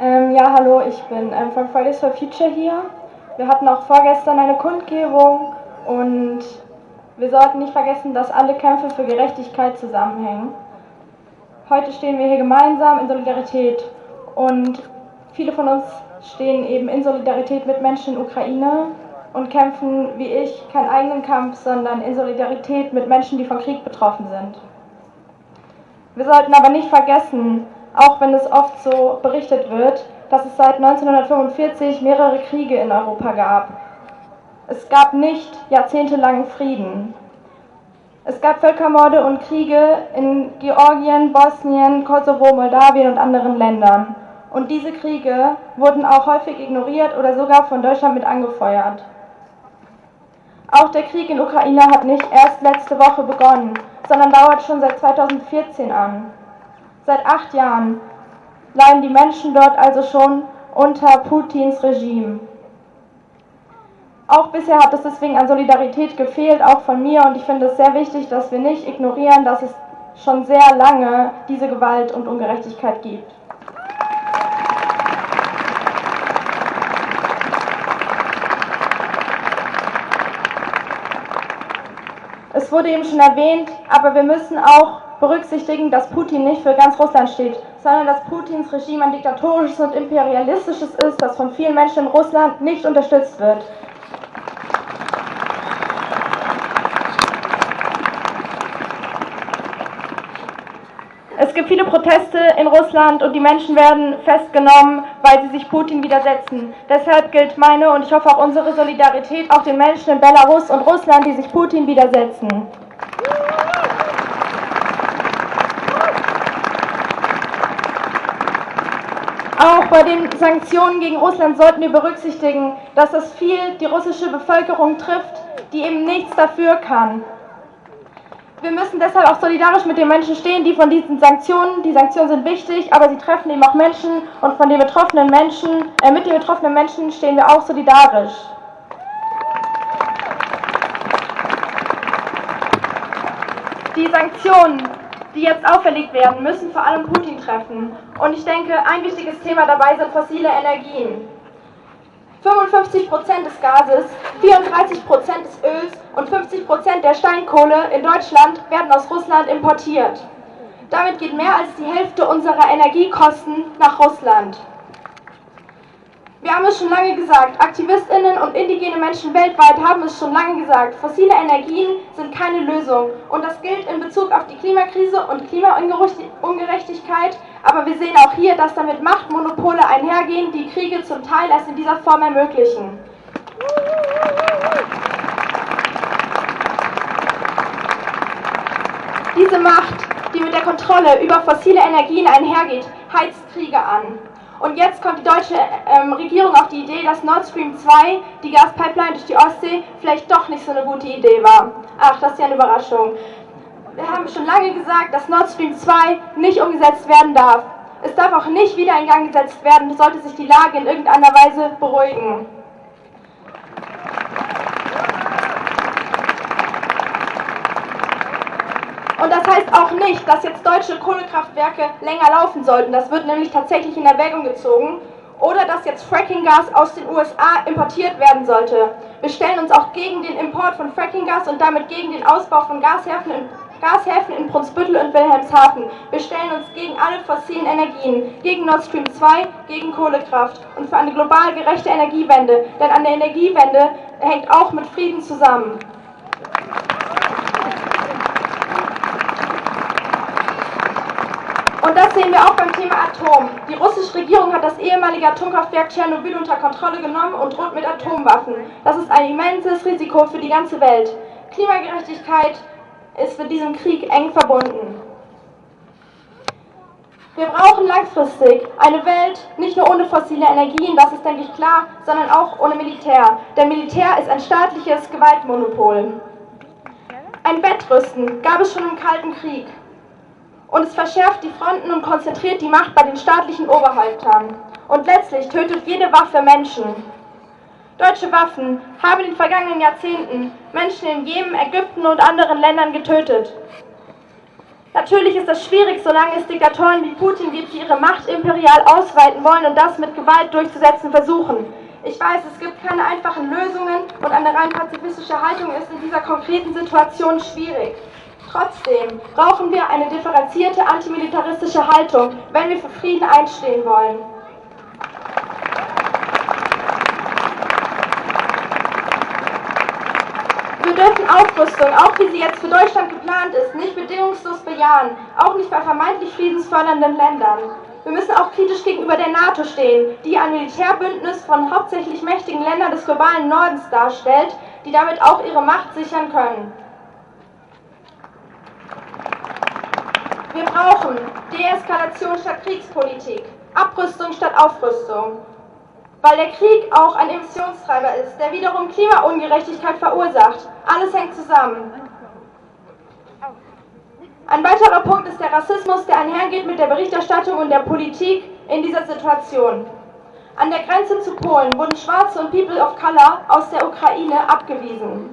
Ähm, ja, hallo, ich bin ähm, von Fridays for Future hier. Wir hatten auch vorgestern eine Kundgebung und wir sollten nicht vergessen, dass alle Kämpfe für Gerechtigkeit zusammenhängen. Heute stehen wir hier gemeinsam in Solidarität und viele von uns stehen eben in Solidarität mit Menschen in Ukraine und kämpfen wie ich keinen eigenen Kampf, sondern in Solidarität mit Menschen, die vom Krieg betroffen sind. Wir sollten aber nicht vergessen, auch wenn es oft so berichtet wird, dass es seit 1945 mehrere Kriege in Europa gab. Es gab nicht jahrzehntelangen Frieden. Es gab Völkermorde und Kriege in Georgien, Bosnien, Kosovo, Moldawien und anderen Ländern. Und diese Kriege wurden auch häufig ignoriert oder sogar von Deutschland mit angefeuert. Auch der Krieg in Ukraine hat nicht erst letzte Woche begonnen, sondern dauert schon seit 2014 an. Seit acht Jahren leiden die Menschen dort also schon unter Putins Regime. Auch bisher hat es deswegen an Solidarität gefehlt, auch von mir, und ich finde es sehr wichtig, dass wir nicht ignorieren, dass es schon sehr lange diese Gewalt und Ungerechtigkeit gibt. Es wurde eben schon erwähnt, aber wir müssen auch berücksichtigen, dass Putin nicht für ganz Russland steht, sondern dass Putins Regime ein diktatorisches und imperialistisches ist, das von vielen Menschen in Russland nicht unterstützt wird. Es gibt viele Proteste in Russland und die Menschen werden festgenommen, weil sie sich Putin widersetzen. Deshalb gilt meine und ich hoffe auch unsere Solidarität auch den Menschen in Belarus und Russland, die sich Putin widersetzen. Auch bei den Sanktionen gegen Russland sollten wir berücksichtigen, dass das viel die russische Bevölkerung trifft, die eben nichts dafür kann. Wir müssen deshalb auch solidarisch mit den Menschen stehen, die von diesen Sanktionen, die Sanktionen sind wichtig, aber sie treffen eben auch Menschen und von den betroffenen Menschen, äh, mit den betroffenen Menschen stehen wir auch solidarisch. Die Sanktionen, die jetzt auferlegt werden, müssen vor allem Putin treffen. Und ich denke, ein wichtiges Thema dabei sind fossile Energien. 55% des Gases, 34% des Öls und 50% der Steinkohle in Deutschland werden aus Russland importiert. Damit geht mehr als die Hälfte unserer Energiekosten nach Russland. Wir haben es schon lange gesagt, Aktivistinnen und indigene Menschen weltweit haben es schon lange gesagt, fossile Energien sind keine Lösung. Und das gilt in Bezug auf die Klimakrise und Klimaungerechtigkeit, aber wir sehen auch hier, dass damit Machtmonopole einhergehen, die Kriege zum Teil erst in dieser Form ermöglichen. Diese Macht, die mit der Kontrolle über fossile Energien einhergeht, heizt Kriege an. Und jetzt kommt die deutsche ähm, Regierung auf die Idee, dass Nord Stream 2, die Gaspipeline durch die Ostsee, vielleicht doch nicht so eine gute Idee war. Ach, das ist ja eine Überraschung. Wir haben schon lange gesagt, dass Nord Stream 2 nicht umgesetzt werden darf. Es darf auch nicht wieder in Gang gesetzt werden, sollte sich die Lage in irgendeiner Weise beruhigen. Und das heißt auch nicht, dass jetzt deutsche Kohlekraftwerke länger laufen sollten. Das wird nämlich tatsächlich in Erwägung gezogen. Oder dass jetzt Frackinggas aus den USA importiert werden sollte. Wir stellen uns auch gegen den Import von Frackinggas und damit gegen den Ausbau von Gashäfen in, Gashäfen in Brunsbüttel und Wilhelmshaven. Wir stellen uns gegen alle fossilen Energien, gegen Nord Stream 2, gegen Kohlekraft und für eine global gerechte Energiewende. Denn an der Energiewende hängt auch mit Frieden zusammen. Und das sehen wir auch beim Thema Atom. Die russische Regierung hat das ehemalige Atomkraftwerk Tschernobyl unter Kontrolle genommen und droht mit Atomwaffen. Das ist ein immenses Risiko für die ganze Welt. Klimagerechtigkeit ist mit diesem Krieg eng verbunden. Wir brauchen langfristig eine Welt nicht nur ohne fossile Energien, das ist, denke ich, klar, sondern auch ohne Militär. Denn Militär ist ein staatliches Gewaltmonopol. Ein Bettrüsten gab es schon im Kalten Krieg und es verschärft die Fronten und konzentriert die Macht bei den staatlichen Oberhäuptern. Und letztlich tötet jede Waffe Menschen. Deutsche Waffen haben in den vergangenen Jahrzehnten Menschen in Jemen, Ägypten und anderen Ländern getötet. Natürlich ist das schwierig, solange es Diktatoren wie Putin gibt, die ihre Macht imperial ausweiten wollen und das mit Gewalt durchzusetzen versuchen. Ich weiß, es gibt keine einfachen Lösungen und eine rein pazifistische Haltung ist in dieser konkreten Situation schwierig. Trotzdem brauchen wir eine differenzierte antimilitaristische Haltung, wenn wir für Frieden einstehen wollen. Wir dürfen Aufrüstung, auch wie sie jetzt für Deutschland geplant ist, nicht bedingungslos bejahen, auch nicht bei vermeintlich friedensfördernden Ländern. Wir müssen auch kritisch gegenüber der NATO stehen, die ein Militärbündnis von hauptsächlich mächtigen Ländern des globalen Nordens darstellt, die damit auch ihre Macht sichern können. Wir brauchen Deeskalation statt Kriegspolitik, Abrüstung statt Aufrüstung, weil der Krieg auch ein Emissionstreiber ist, der wiederum Klimaungerechtigkeit verursacht. Alles hängt zusammen. Ein weiterer Punkt ist der Rassismus, der einhergeht mit der Berichterstattung und der Politik in dieser Situation. An der Grenze zu Polen wurden Schwarze und People of Color aus der Ukraine abgewiesen.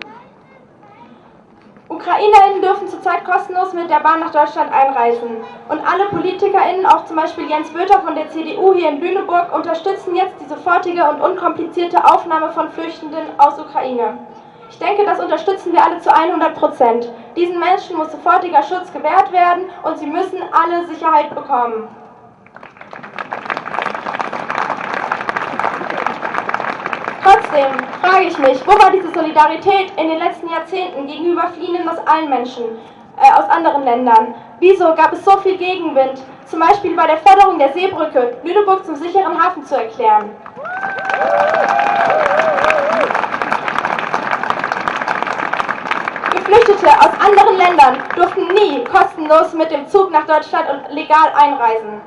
UkrainerInnen dürfen zurzeit kostenlos mit der Bahn nach Deutschland einreisen. Und alle PolitikerInnen, auch zum Beispiel Jens Böter von der CDU hier in Lüneburg, unterstützen jetzt die sofortige und unkomplizierte Aufnahme von Flüchtenden aus Ukraine. Ich denke, das unterstützen wir alle zu 100 Prozent. Diesen Menschen muss sofortiger Schutz gewährt werden und sie müssen alle Sicherheit bekommen. Trotzdem frage ich mich, wo war diese Solidarität in den letzten Jahrzehnten gegenüber Fliehenden aus allen Menschen, äh, aus anderen Ländern? Wieso gab es so viel Gegenwind, zum Beispiel bei der Forderung der Seebrücke, Lüneburg zum sicheren Hafen zu erklären? Geflüchtete aus anderen Ländern durften nie kostenlos mit dem Zug nach Deutschland und legal einreisen.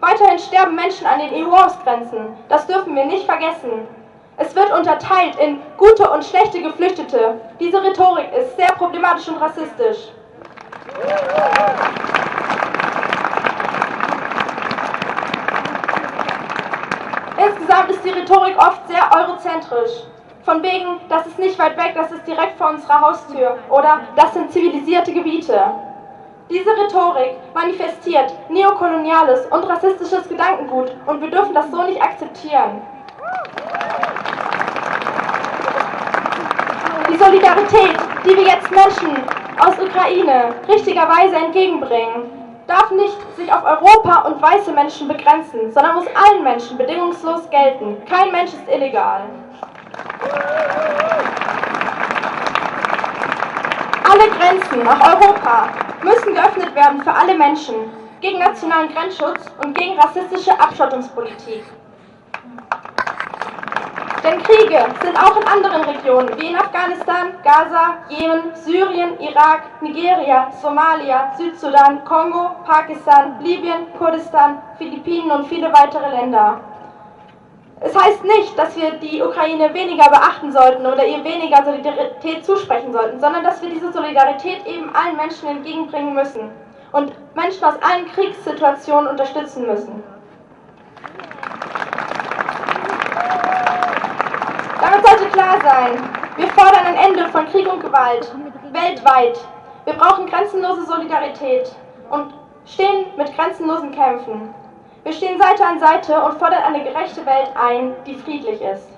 Weiterhin sterben Menschen an den EU-Ausgrenzen. Das dürfen wir nicht vergessen. Es wird unterteilt in gute und schlechte Geflüchtete. Diese Rhetorik ist sehr problematisch und rassistisch. Insgesamt ist die Rhetorik oft sehr eurozentrisch. Von wegen, das ist nicht weit weg, das ist direkt vor unserer Haustür. Oder das sind zivilisierte Gebiete. Diese Rhetorik manifestiert neokoloniales und rassistisches Gedankengut und wir dürfen das so nicht akzeptieren. Die Solidarität, die wir jetzt Menschen aus Ukraine richtigerweise entgegenbringen, darf nicht sich auf Europa und weiße Menschen begrenzen, sondern muss allen Menschen bedingungslos gelten. Kein Mensch ist illegal. Alle Grenzen nach Europa müssen geöffnet werden für alle Menschen, gegen nationalen Grenzschutz und gegen rassistische Abschottungspolitik. Denn Kriege sind auch in anderen Regionen, wie in Afghanistan, Gaza, Jemen, Syrien, Irak, Nigeria, Somalia, Südsudan, Kongo, Pakistan, Libyen, Kurdistan, Philippinen und viele weitere Länder. Es heißt nicht, dass wir die Ukraine weniger beachten sollten oder ihr weniger Solidarität zusprechen sollten, sondern dass wir diese Solidarität eben allen Menschen entgegenbringen müssen und Menschen aus allen Kriegssituationen unterstützen müssen. Damit sollte sein, wir fordern ein Ende von Krieg und Gewalt, weltweit. Wir brauchen grenzenlose Solidarität und stehen mit grenzenlosen Kämpfen. Wir stehen Seite an Seite und fordern eine gerechte Welt ein, die friedlich ist.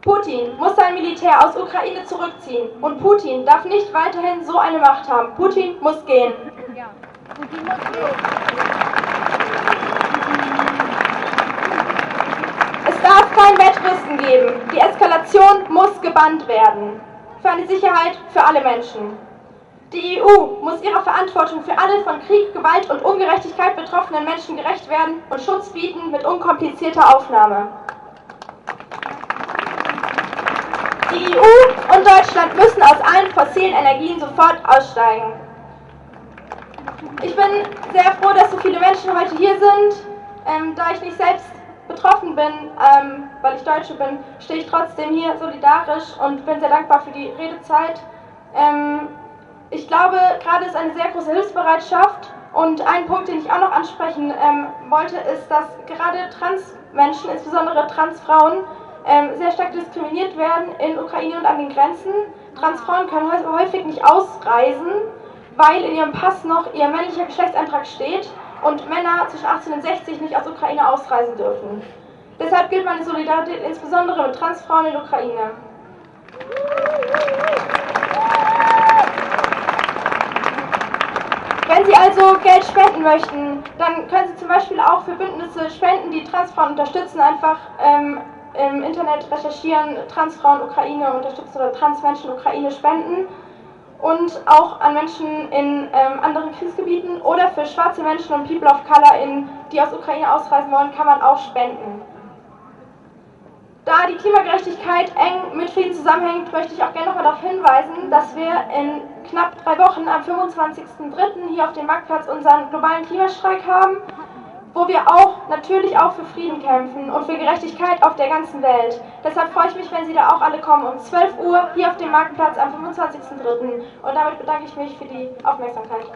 Putin muss sein Militär aus Ukraine zurückziehen und Putin darf nicht weiterhin so eine Macht haben. Putin muss gehen. Ja, Putin muss gehen. Kein Wettrüsten geben. Die Eskalation muss gebannt werden. Für eine Sicherheit für alle Menschen. Die EU muss ihrer Verantwortung für alle von Krieg, Gewalt und Ungerechtigkeit betroffenen Menschen gerecht werden und Schutz bieten mit unkomplizierter Aufnahme. Die EU und Deutschland müssen aus allen fossilen Energien sofort aussteigen. Ich bin sehr froh, dass so viele Menschen heute hier sind. Ähm, da ich nicht selbst betroffen bin, ähm, weil ich Deutsche bin, stehe ich trotzdem hier solidarisch und bin sehr dankbar für die Redezeit. Ähm, ich glaube, gerade ist eine sehr große Hilfsbereitschaft und ein Punkt, den ich auch noch ansprechen ähm, wollte, ist, dass gerade Transmenschen, insbesondere Transfrauen, ähm, sehr stark diskriminiert werden in Ukraine und an den Grenzen. Transfrauen können häufig nicht ausreisen weil in ihrem Pass noch ihr männlicher Geschlechtseintrag steht und Männer zwischen 18 und 60 nicht aus Ukraine ausreisen dürfen. Deshalb gilt meine Solidarität insbesondere mit Transfrauen in der Ukraine. Wenn Sie also Geld spenden möchten, dann können Sie zum Beispiel auch für Bündnisse spenden, die Transfrauen unterstützen. Einfach ähm, im Internet recherchieren, Transfrauen Ukraine unterstützen oder Transmenschen Ukraine spenden. Und auch an Menschen in ähm, anderen Kriegsgebieten oder für schwarze Menschen und People of Color, in, die aus Ukraine ausreisen wollen, kann man auch spenden. Da die Klimagerechtigkeit eng mit Frieden zusammenhängt, möchte ich auch gerne nochmal darauf hinweisen, dass wir in knapp drei Wochen am 25.03. hier auf dem Marktplatz unseren globalen Klimastreik haben, wo wir auch natürlich auch für Frieden kämpfen und für Gerechtigkeit auf der ganzen Welt. Deshalb freue ich mich, wenn Sie da auch alle kommen um 12 Uhr hier auf dem Marktplatz am 25.03. Und damit bedanke ich mich für die Aufmerksamkeit.